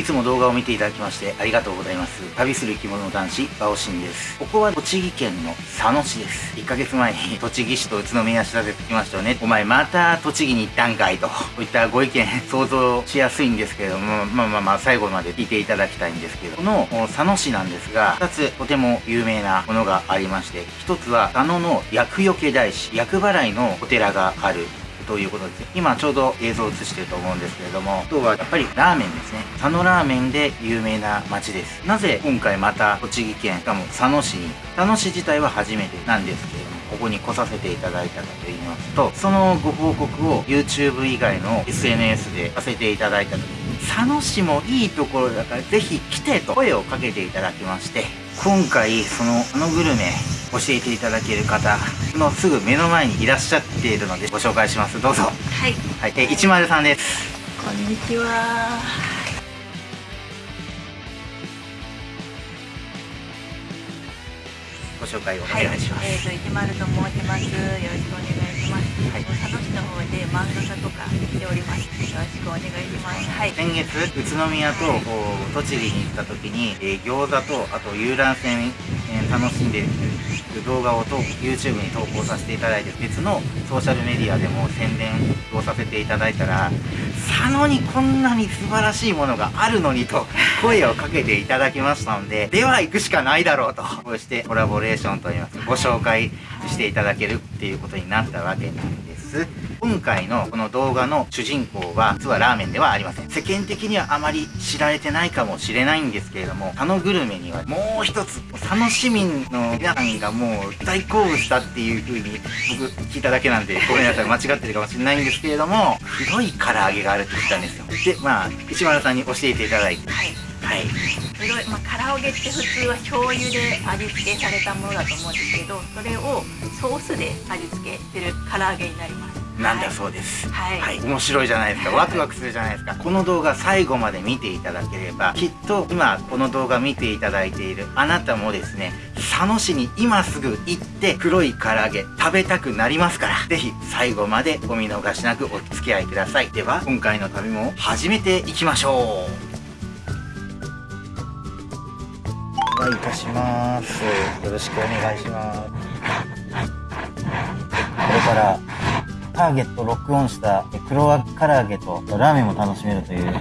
いつも動画を見ていただきましてありがとうございます。旅する生き物の男子、バオシンです。ここは栃木県の佐野市です。1ヶ月前に栃木市と宇都宮市立ててきましたよね。お前また栃木に行ったんかいと、こういったご意見想像しやすいんですけれども、まあまあまあ最後まで聞いていただきたいんですけど、この佐野市なんですが、2つとても有名なものがありまして、1つは佐野の厄除け大師、厄払いのお寺があるということで。今ちょうど映像を映してると思うんですけれども、今日はやっぱりラーメンですね。佐野ラーメンで有名な街です。なぜ今回また栃木県、しかも佐野市に、佐野市自体は初めてなんですけれども、ここに来させていただいたかと言いますと、そのご報告を YouTube 以外の SNS でさせていただいた時に、佐野市もいいところだからぜひ来てと声をかけていただきまして、今回そのあのグルメ教えていただける方のすぐ目の前にいらっしゃっているのでご紹介します。どうぞ。はい、はい、え103です。こんにちは。ご紹介をお願いします、はい、えっ、ー、と一丸と申します。よろしくお願いします、はい、佐野市の方で漫画家とかしております。よろしくお願いします、はい、先月宇都宮と、栃木に行った時に、えー、餃子とあと遊覧船、えー、楽しんで動画をと YouTube に投稿させていただいて別のソーシャルメディアでも宣伝をさせていただいたら佐野にこんなに素晴らしいものがあるのにと 声をかけていただきましたのででは行くしかないだろうとこうしてコラボレーションといいますご紹介していただけるっていうことになったわけなんです今回のこの動画の主人公は実はラーメンではありません。世間的にはあまり知られてないかもしれないんですけれども佐野グルメにはもう一つ佐野市民の皆さんがもう大好物したっていう風に僕聞いただけなんでごめんなさい間違ってるかもしれないんですけれども黒い唐揚げがあるって言ったんですよ。でまあ石丸さんに教えていただいて。はい。はい黒い、まあ、唐揚げって普通は醤油で味付けされたものだと思うんですけどそれをソースで味付けしてる唐揚げになります。なんだそうです、はい、はい、面白いじゃないですか。ワクワクするじゃないですか。この動画最後まで見ていただければきっと今この動画見ていただいているあなたもですね佐野市に今すぐ行って黒い唐揚げ食べたくなりますから是非最後までお見逃しなくお付き合いください。では今回の旅も始めていきましょう。お願いいたします。よろしくお願いします。これからターゲットロックオンした黒唐揚げとラーメンも楽しめるというお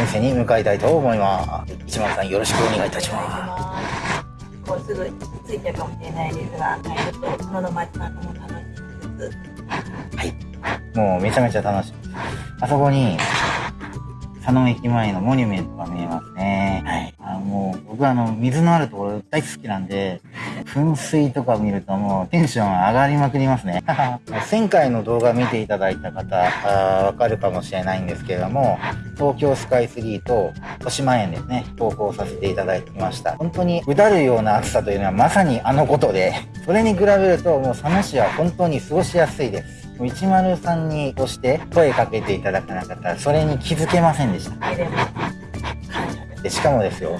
店に向かいたいと思います。一丸さんよろしくお願いいたします。もうすぐ着いてるかもしれないですが、ちょっとこの街中も楽しみです。はい。もうめちゃめちゃ楽しみです。あそこに佐野駅前のモニュメントが見えますね。はい。もう僕はあの水のあるところ大好きなんで、噴水とか見るともうテンション上がりまくりますね。1000回の動画見ていただいた方、わかるかもしれないんですけれども、東京スカイツリーと豊島園ですね、投稿させていただきました。本当にうだるような暑さというのはまさにあのことで、それに比べるともう佐野市は本当に過ごしやすいです。103に押して声かけていただかなかったらそれに気づけませんでした。でしかもですよ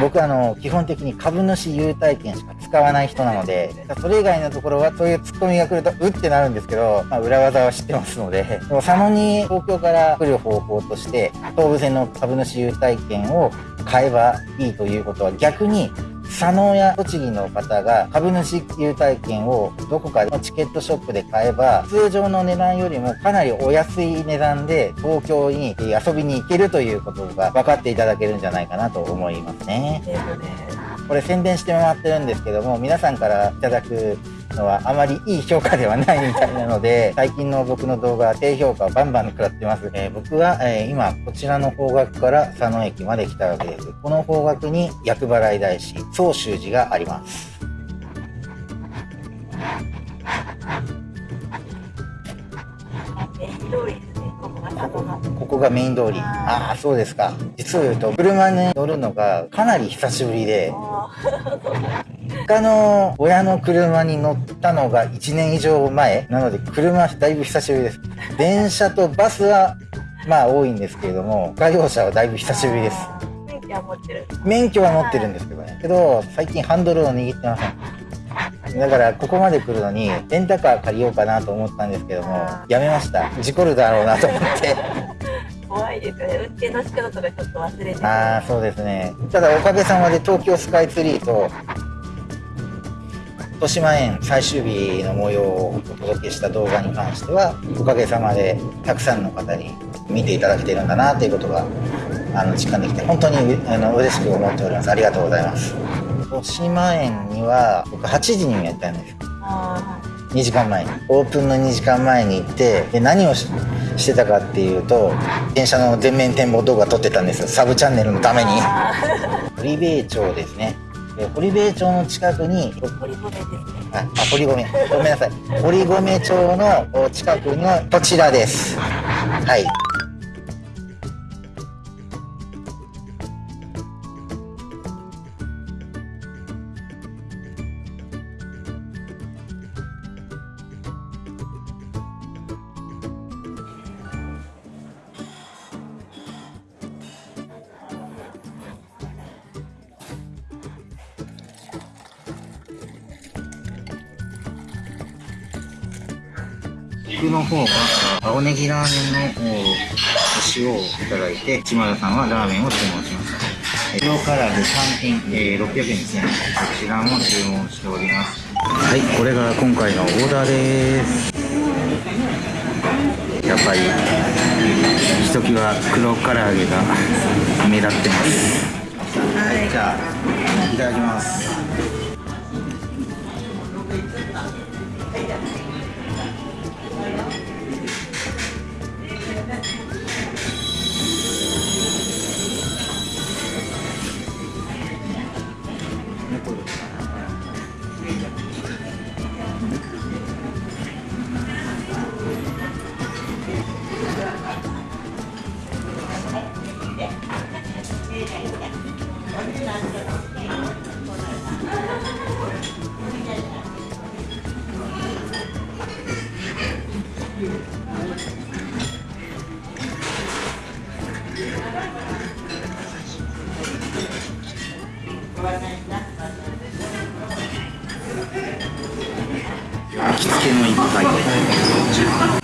僕あの基本的に株主優待券しか使わない人なのでそれ以外のところはそういうツッコミが来るとうってなるんですけど、まあ、裏技は知ってますので佐野に東京から来る方法として東武線の株主優待券を買えばいいということは逆に佐野や栃木の方が株主優待券をどこかのチケットショップで買えば通常の値段よりもかなりお安い値段で東京に遊びに行けるということが分かっていただけるんじゃないかなと思いますね。これ宣伝してもらってるんですけども皆さんからいただくのはあまりいい評価ではないみたいなので、最近の僕の動画は低評価をバンバン食らってます。えー、僕は、えー、今、こちらの方角から佐野駅まで来たわけです。この方角に厄払い大師、総宗寺があります。ここがメイン通り。ああ、そうですか。実を言うと、車に乗るのがかなり久しぶりで、他の親の車に乗ったのが1年以上前なので、車だいぶ久しぶりです。電車とバスは、まあ多いんですけれども、外用車はだいぶ久しぶりです。免許は持ってる免許は持ってるんですけどね。けど、最近ハンドルを握ってません。だからここまで来るのにレンタカー借りようかなと思ったんですけどもやめました事故るだろうなと思って怖いですよね運転の仕方とかちょっと忘れてああ、そうですね。ただおかげさまで東京スカイツリーと、豊島園最終日の模様をお届けした動画に関しては、おかげさまでたくさんの方に見ていただけてるんだなということが、あの、実感できて、本当にあの嬉しく思っております。ありがとうございます。豊島園には、僕8時にやったんです。あ2時間前にオープンの2時間前に行ってで何をししてたかっていうと電車の全面展望動画撮ってたんですよサブチャンネルのためにあ堀米町ですねで堀米町の近くにー堀米ですね。ああ堀米。ごめんなさい。堀米町のお近くのこちらです。はい僕の方は青ネギラーメンのお塩をいただいて島田さんはラーメンを注文しましたえ黒唐揚げ3品、えー600円ですね。こちらも注文しております。はいこれが今回のオーダーです。やっぱりひときわ黒唐揚げが目立ってます。はい。じゃあいただきますけの一杯こ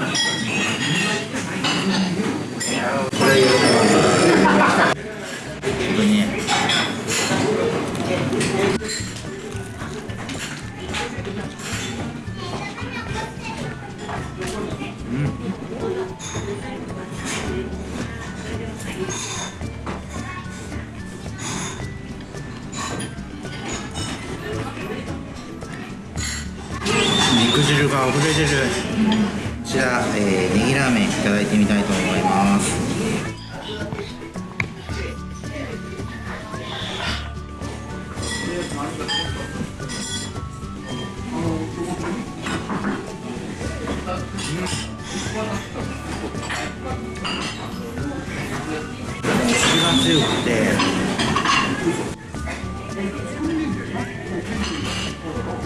肉汁が溢れ出るこちら、えー、ネギラーメンいただいてみたいと思います。味が強くて。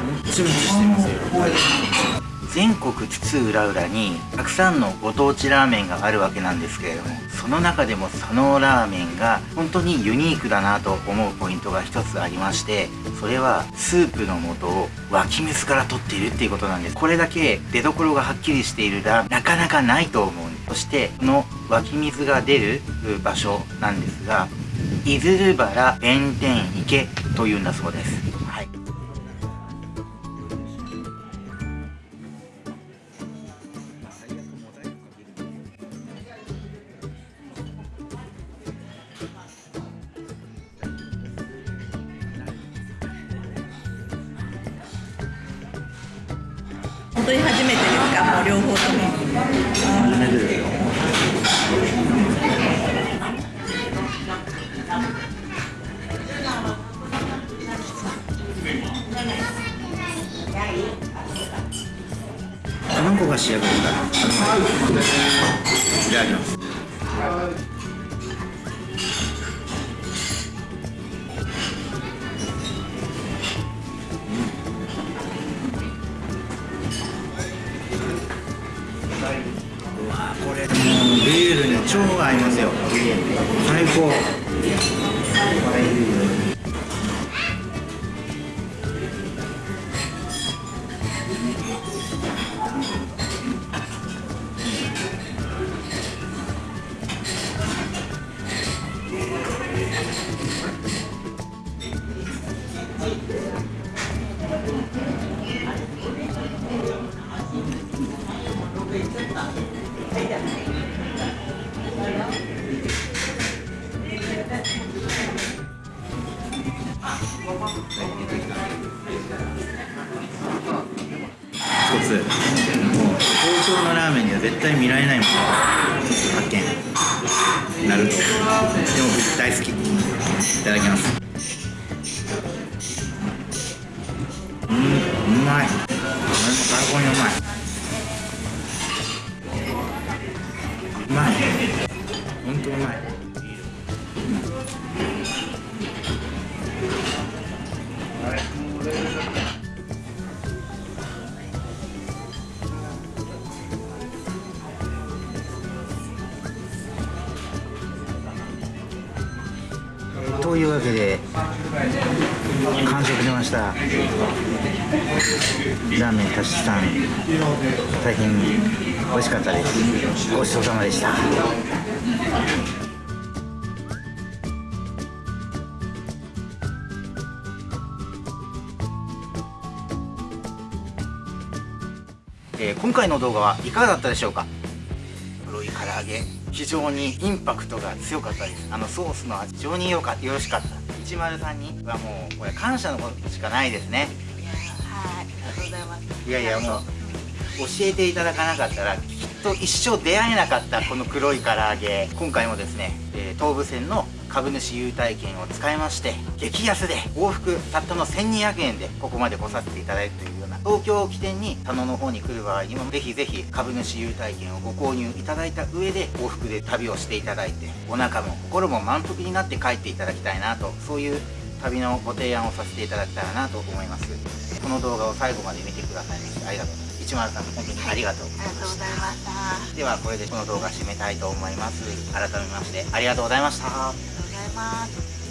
もちもちしてますよ全国津々浦々にたくさんのご当地ラーメンがあるわけなんですけれどもその中でも佐野ラーメンが本当にユニークだなと思うポイントが一つありましてそれはスープの素を湧き水から取っているっていうことなんです。これだけ出所がはっきりしているラーメンなかなかないと思うんです。そしてこの湧き水が出る場所なんですが出流原弁天池というんだそうです。本当に初めてですかもう両方とも初めてですよ卵が仕上がるからいただきます超合いますよ。最高。対見られないもの発見なる。とでも僕大好き。いただきます。うんうまい。最高にうまい。うまい。本当うまい。というわけで完食しました。ラーメンたしさん大変美味しかったです。ごちそうさまでした。えー今回の動画はいかがだったでしょうか？黒い唐揚げ。非常にインパクトが強かったです。あのソースの味非常によかよろしかった103にはもうこれ感謝のことしかないですね。はいありがとうございます。いやいやもう教えていただかなかったらきっと一生出会えなかったこの黒い唐揚げ。今回もですね、えー東武線の株主優待券を使いまして激安で往復たったの1200円でここまで来させていただいるというような東京を起点に佐野の方に来る場合にもぜひぜひ株主優待券をご購入いただいた上で往復で旅をしていただいてお腹も心も満腹になって帰っていただきたいなとそういう旅のご提案をさせていただけたらなと思います。この動画を最後まで見てくださいましてありがとうございます。103本当にありがとうございまありがとうごしざいました。たではこれでこの動画締めたいと思います。改めましてありがとうございました。ありがとうございます